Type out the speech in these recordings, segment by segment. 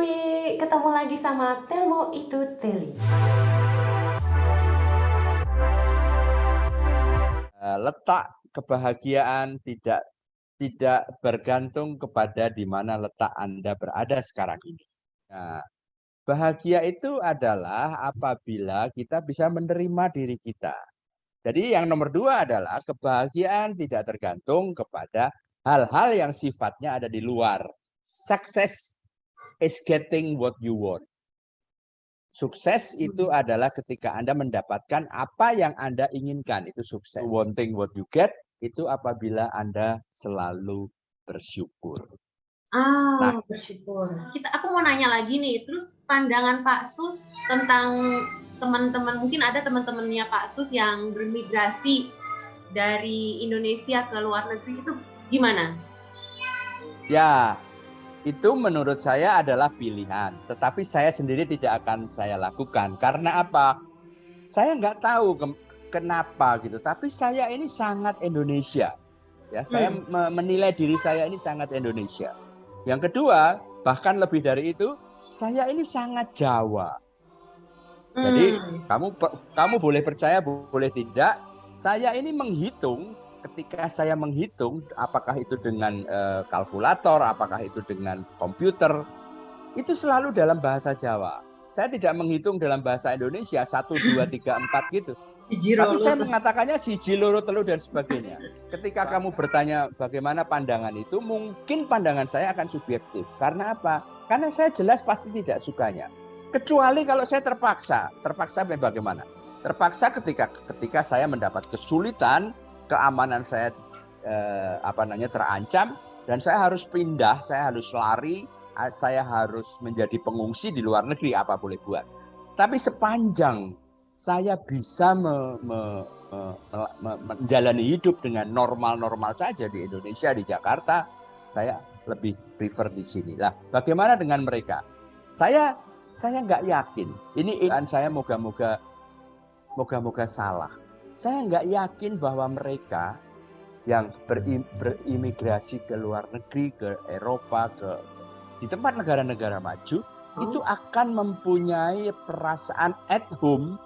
Dewi, ketemu lagi sama Telmo itu Teli. Eh, letak kebahagiaan tidak tidak bergantung kepada di mana letak Anda berada sekarang ini. Nah, bahagia itu adalah apabila kita bisa menerima diri kita. Jadi yang nomor dua adalah kebahagiaan tidak tergantung kepada hal-hal yang sifatnya ada di luar. Success is getting what you want. Sukses itu hmm. adalah ketika Anda mendapatkan apa yang Anda inginkan, itu sukses. Wanting what you get, itu apabila Anda selalu bersyukur. Ah, nah, bersyukur. Kita, aku mau nanya lagi nih, terus pandangan Pak Sus tentang teman-teman, mungkin ada teman-temannya Pak Sus yang bermigrasi dari Indonesia ke luar negeri itu gimana? Ya, itu menurut saya adalah pilihan. Tetapi saya sendiri tidak akan saya lakukan. Karena apa? Saya nggak tahu ke kenapa gitu. Tapi saya ini sangat Indonesia. Ya, saya hmm. menilai diri saya ini sangat Indonesia. Yang kedua, bahkan lebih dari itu, saya ini sangat Jawa. Jadi hmm. kamu kamu boleh percaya boleh tidak, saya ini menghitung ketika saya menghitung apakah itu dengan uh, kalkulator, apakah itu dengan komputer, itu selalu dalam bahasa Jawa. Saya tidak menghitung dalam bahasa Indonesia satu dua tiga empat gitu. Tapi saya mengatakannya si loro telu dan sebagainya. Ketika kamu bertanya bagaimana pandangan itu, mungkin pandangan saya akan subjektif. Karena apa? Karena saya jelas pasti tidak sukanya. Kecuali kalau saya terpaksa. Terpaksa bagaimana? Terpaksa ketika ketika saya mendapat kesulitan keamanan saya eh, apa namanya terancam dan saya harus pindah, saya harus lari, saya harus menjadi pengungsi di luar negeri apa boleh buat. Tapi sepanjang saya bisa me, me, me, me, menjalani hidup dengan normal-normal saja di Indonesia, di Jakarta, saya lebih prefer di sini. Lah, bagaimana dengan mereka? Saya saya nggak yakin. Ini saya moga-moga moga-moga salah saya nggak yakin bahwa mereka yang berimigrasi ke luar negeri, ke Eropa, ke di tempat negara-negara maju, oh. itu akan mempunyai perasaan at home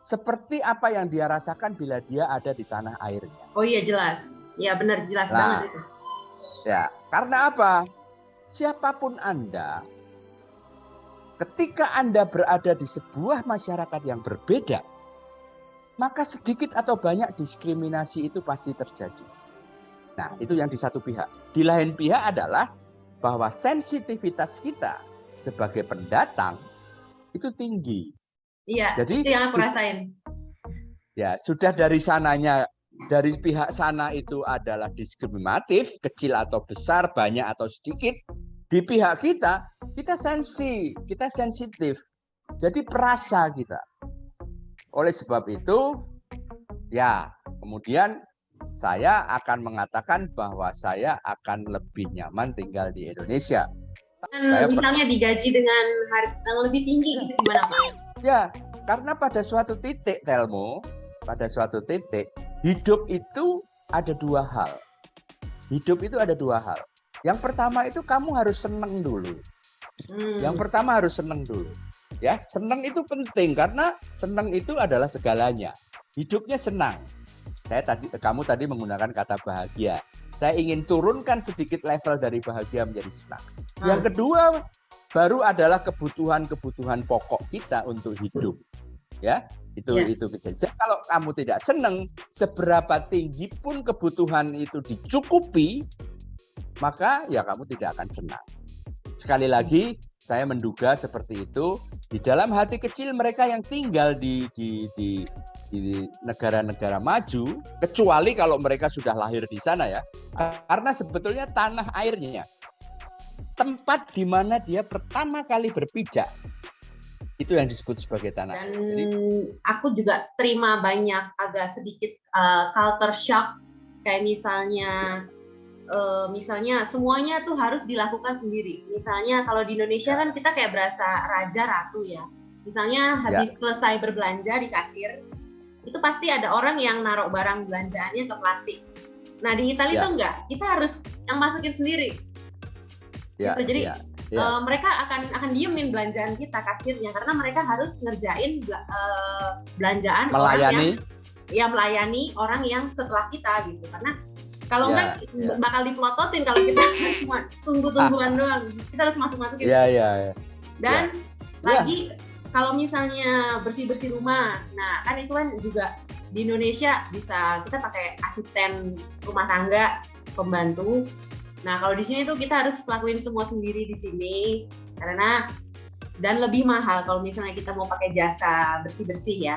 seperti apa yang dia rasakan bila dia ada di tanah airnya. Oh iya jelas, ya benar jelas nah, banget itu. Ya, karena apa? Siapa pun Anda, ketika Anda berada di sebuah masyarakat yang berbeda, maka sedikit atau banyak diskriminasi itu pasti terjadi. Nah, itu yang di satu pihak. Di lain pihak adalah bahwa sensitivitas kita sebagai pendatang itu tinggi. Iya, Jadi, itu yang aku rasain. Ya, sudah dari sananya dari pihak sana itu adalah diskriminatif, kecil atau besar, banyak atau sedikit. Di pihak kita, kita sensi, kita sensitif. Jadi perasa kita. Oleh sebab itu, ya kemudian saya akan mengatakan bahwa saya akan lebih nyaman tinggal di Indonesia. saya misalnya digaji dengan harga yang lebih tinggi gitu gimana Pak? Ya, karena pada suatu titik Telmo, pada suatu titik hidup itu ada dua hal. Hidup itu ada dua hal. Yang pertama itu kamu harus seneng dulu. Hmm. Yang pertama harus seneng dulu. Ya, senang itu penting karena senang itu adalah segalanya. Hidupnya senang. Saya tadi kamu tadi menggunakan kata bahagia. Saya ingin turunkan sedikit level dari bahagia menjadi senang. Hmm. Yang kedua baru adalah kebutuhan-kebutuhan pokok kita untuk hidup. Ya, itu ya. itu kecil. Jadi kalau kamu tidak senang, seberapa tinggi pun kebutuhan itu dicukupi, maka ya kamu tidak akan senang. Sekali lagi, saya menduga seperti itu. Di dalam hati kecil mereka yang tinggal di di di di negara-negara maju, kecuali kalau mereka sudah lahir di sana ya. Karena sebetulnya tanah airnya, tempat di mana dia pertama kali berpijak, itu yang disebut sebagai tanah. Dan Jadi, aku juga terima banyak agak sedikit uh, culture shock, kayak misalnya uh, misalnya semuanya tuh harus dilakukan sendiri. Misalnya kalau di Indonesia kan kita kayak berasa raja ratu ya. Misalnya habis ya. selesai berbelanja di kasir, itu pasti ada orang yang naruh barang belanjaannya ke plastik. Nah di Italia ya. tuh enggak, kita harus yang masukin sendiri. Ya, gitu. Jadi ya. yeah. uh, mereka akan akan diemin belanjaan kita kasirnya karena mereka harus ngerjain uh, belanjaan melayani orang yang, ya melayani orang yang setelah kita gitu karena kalau yeah, enggak yeah. bakal dipelototin kalau kita cuma tunggu-tungguan doang kita harus masuk-masukin yeah, yeah, yeah. dan yeah. lagi kalau misalnya bersih-bersih rumah nah kan itu kan juga di Indonesia bisa kita pakai asisten rumah tangga pembantu Nah, kalau di sini tuh kita harus lakuin semua sendiri di sini karena dan lebih mahal kalau misalnya kita mau pakai jasa bersih-bersih ya.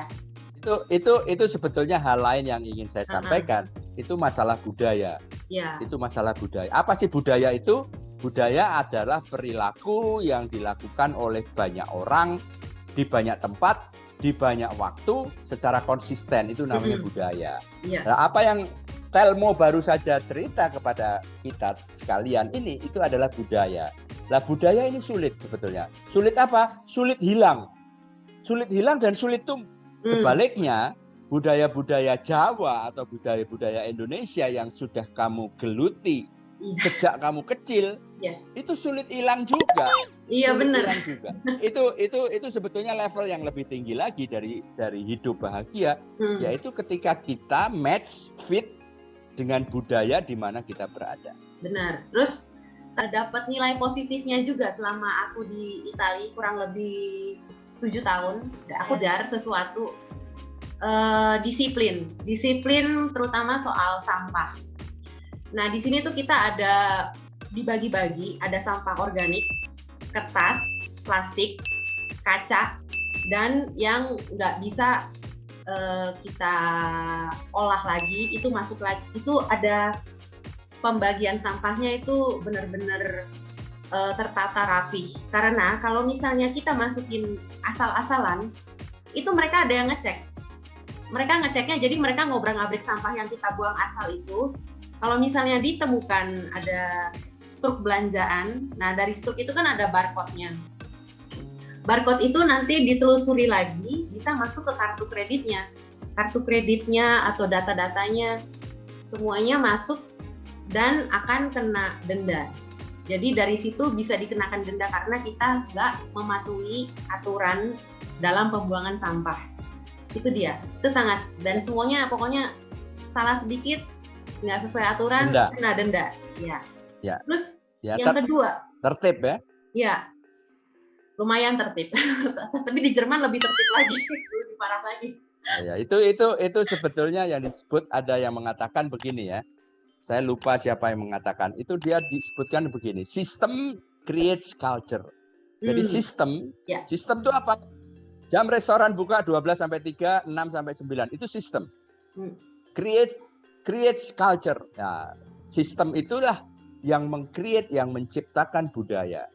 Itu itu itu sebetulnya hal lain yang ingin saya sampaikan. Uh -huh. Itu masalah budaya. Ya. Itu masalah budaya. Apa sih budaya itu? Budaya adalah perilaku yang dilakukan oleh banyak orang di banyak tempat di banyak waktu secara konsisten itu namanya -hmm. budaya. Yeah. Nah, apa yang Telmo baru saja cerita kepada kita sekalian ini itu adalah budaya. Lah budaya ini sulit sebetulnya. Sulit apa? Sulit hilang. Sulit hilang dan sulit tuh hmm. sebaliknya budaya-budaya Jawa atau budaya-budaya Indonesia yang sudah kamu geluti iya. sejak kamu kecil ya. itu sulit hilang juga. Iya benar. Hilang juga. itu itu itu sebetulnya level yang lebih tinggi lagi dari dari hidup bahagia hmm. yaitu ketika kita match fit dengan budaya di mana kita berada. Benar. Terus eh, dapat nilai positifnya juga selama aku di Italia kurang lebih tujuh tahun. Aku jar sesuatu uh, disiplin, disiplin terutama soal sampah. Nah di sini tuh kita ada dibagi-bagi, ada sampah organik, kertas, plastik, kaca, dan yang nggak bisa uh, kita olah lagi itu masuk lagi itu ada pembagian sampahnya itu benar-benar uh, tertata rapi karena kalau misalnya kita masukin asal-asalan itu mereka ada yang ngecek mereka ngeceknya jadi mereka ngobrak-ngabrik sampah yang kita buang asal itu. Kalau misalnya ditemukan ada struk belanjaan nah dari struk itu kan ada barcode-nya. Barcode itu nanti ditelusuri lagi bisa masuk ke kartu kreditnya. Kartu kreditnya atau data-datanya semuanya masuk dan akan kena denda. Jadi dari situ bisa dikenakan denda karena kita nggak mematuhi aturan dalam pembuangan sampah itu dia itu sangat dan semuanya pokoknya salah sedikit nggak sesuai aturan denda. kena denda ya, ya. terus ya, yang ter kedua tertib ya ya lumayan tertib. Tapi di Jerman lebih tertib lagi, lebih parah lagi. Ya, itu itu itu sebetulnya yang disebut ada yang mengatakan begini ya. Saya lupa siapa yang mengatakan. Itu dia disebutkan begini, sistem creates culture. Jadi hmm. sistem, ya. sistem itu apa? Jam restoran buka 12 sampai 3, 6 sampai 9. Itu sistem. Hmm. Create creates culture. Nah, sistem itulah yang mengcreate, yang menciptakan budaya.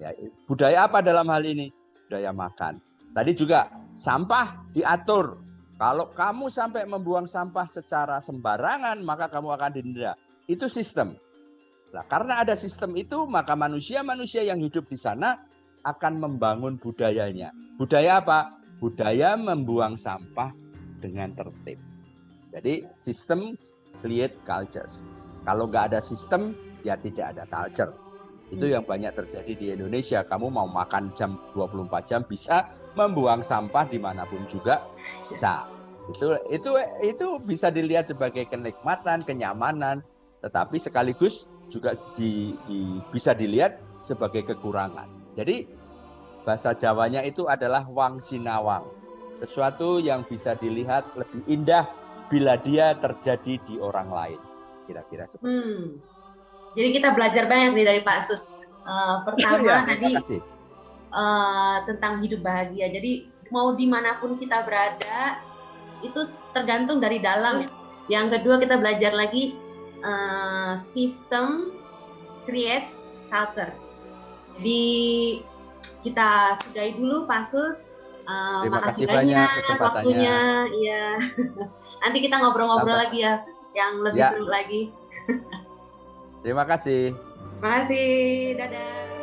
Ya, budaya apa dalam hal ini? Budaya makan. Tadi juga sampah diatur. Kalau kamu sampai membuang sampah secara sembarangan, maka kamu akan didenda. Itu sistem. Nah, karena ada sistem itu, maka manusia-manusia yang hidup di sana akan membangun budayanya. Budaya apa? Budaya membuang sampah dengan tertib. Jadi sistem create cultures. Kalau nggak ada sistem, ya tidak ada culture. Itu hmm. yang banyak terjadi di Indonesia. Kamu mau makan jam 24 jam bisa, membuang sampah di mana pun juga bisa. Itu itu itu bisa dilihat sebagai kenikmatan, kenyamanan, tetapi sekaligus juga di, di, bisa dilihat sebagai kekurangan. Jadi bahasa Jawanya itu adalah wang sinawang. Sesuatu yang bisa dilihat lebih indah bila dia terjadi di orang lain. Kira-kira seperti hmm. itu. Jadi kita belajar banyak nih dari Pak Sus. Uh, pertama ya, tadi uh, tentang hidup bahagia. Jadi mau di mana pun kita berada itu tergantung dari dalam. Ya. Yang kedua kita belajar lagi uh, sistem creates culture. Jadi kita sudahi dulu Pak Sus. Uh, Terima kasih banyak kesempatannya. Waktunya, ya. Nanti kita ngobrol-ngobrol lagi ya, yang lebih ya. seru lagi. Terima kasih. Terima kasih. Dadah.